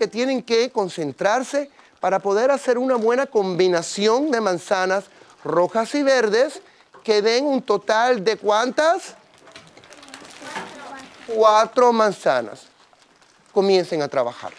que tienen que concentrarse para poder hacer una buena combinación de manzanas rojas y verdes que den un total de cuántas? Cuatro manzanas. Comiencen a trabajar.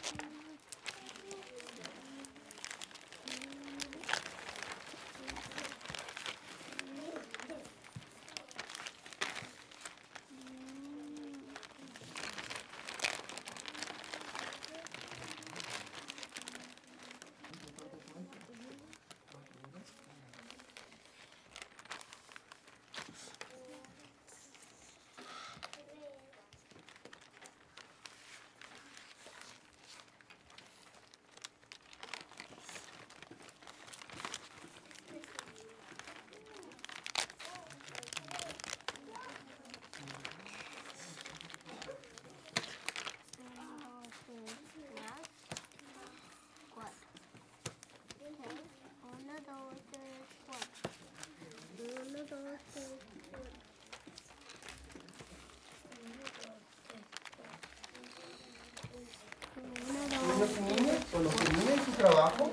Niños cuando terminen su trabajo,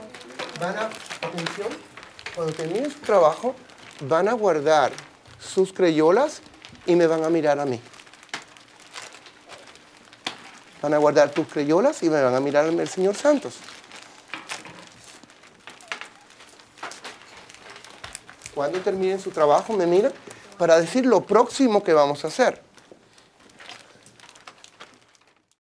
van a, atención, cuando terminen su trabajo, van a guardar sus crayolas y me van a mirar a mí. Van a guardar tus crayolas y me van a mirar al señor Santos. Cuando terminen su trabajo, me miran para decir lo próximo que vamos a hacer.